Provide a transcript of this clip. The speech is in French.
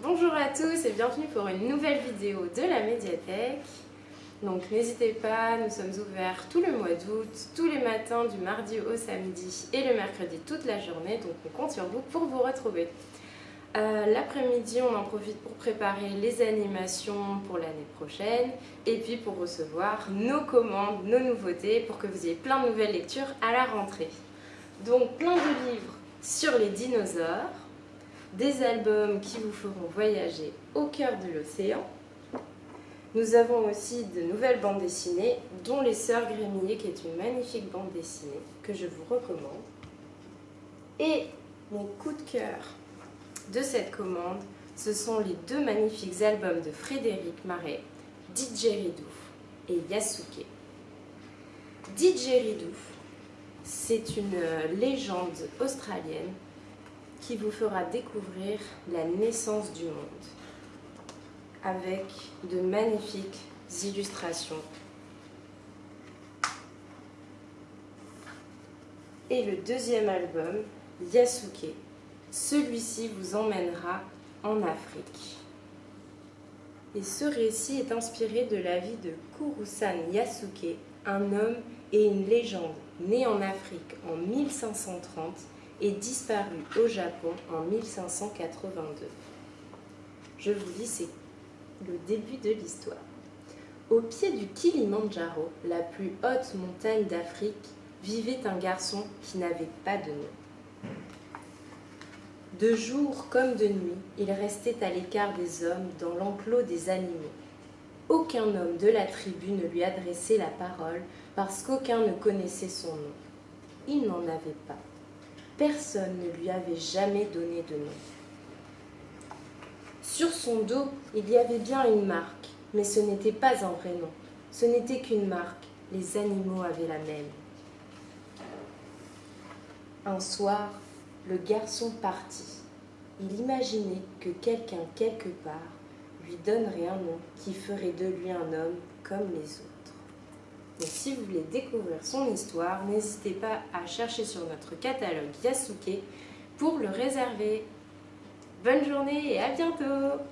Bonjour à tous et bienvenue pour une nouvelle vidéo de la médiathèque. Donc n'hésitez pas, nous sommes ouverts tout le mois d'août, tous les matins du mardi au samedi et le mercredi toute la journée, donc on compte sur vous pour vous retrouver. Euh, l'après-midi, on en profite pour préparer les animations pour l'année prochaine et puis pour recevoir nos commandes, nos nouveautés pour que vous ayez plein de nouvelles lectures à la rentrée. Donc plein de livres sur les dinosaures, des albums qui vous feront voyager au cœur de l'océan. Nous avons aussi de nouvelles bandes dessinées, dont Les Sœurs Grémillet, qui est une magnifique bande dessinée que je vous recommande. Et mon coup de cœur de cette commande, ce sont les deux magnifiques albums de Frédéric Marais, Didgeridoo et Yasuke. Didgeridoo, c'est une légende australienne qui vous fera découvrir la naissance du monde avec de magnifiques illustrations. Et le deuxième album, Yasuke, celui-ci vous emmènera en Afrique. Et ce récit est inspiré de la vie de Kurusan Yasuke, un homme et une légende né en Afrique en 1530 et disparu au Japon en 1582. Je vous dis, c'est le début de l'histoire. Au pied du Kilimandjaro, la plus haute montagne d'Afrique, vivait un garçon qui n'avait pas de nom. De jour comme de nuit, il restait à l'écart des hommes dans l'enclos des animaux. Aucun homme de la tribu ne lui adressait la parole parce qu'aucun ne connaissait son nom. Il n'en avait pas. Personne ne lui avait jamais donné de nom. Sur son dos, il y avait bien une marque, mais ce n'était pas un vrai nom. Ce n'était qu'une marque. Les animaux avaient la même. Un soir, le garçon partit. Il imaginait que quelqu'un quelque part lui donnerait un nom qui ferait de lui un homme comme les autres. Et si vous voulez découvrir son histoire, n'hésitez pas à chercher sur notre catalogue Yasuke pour le réserver. Bonne journée et à bientôt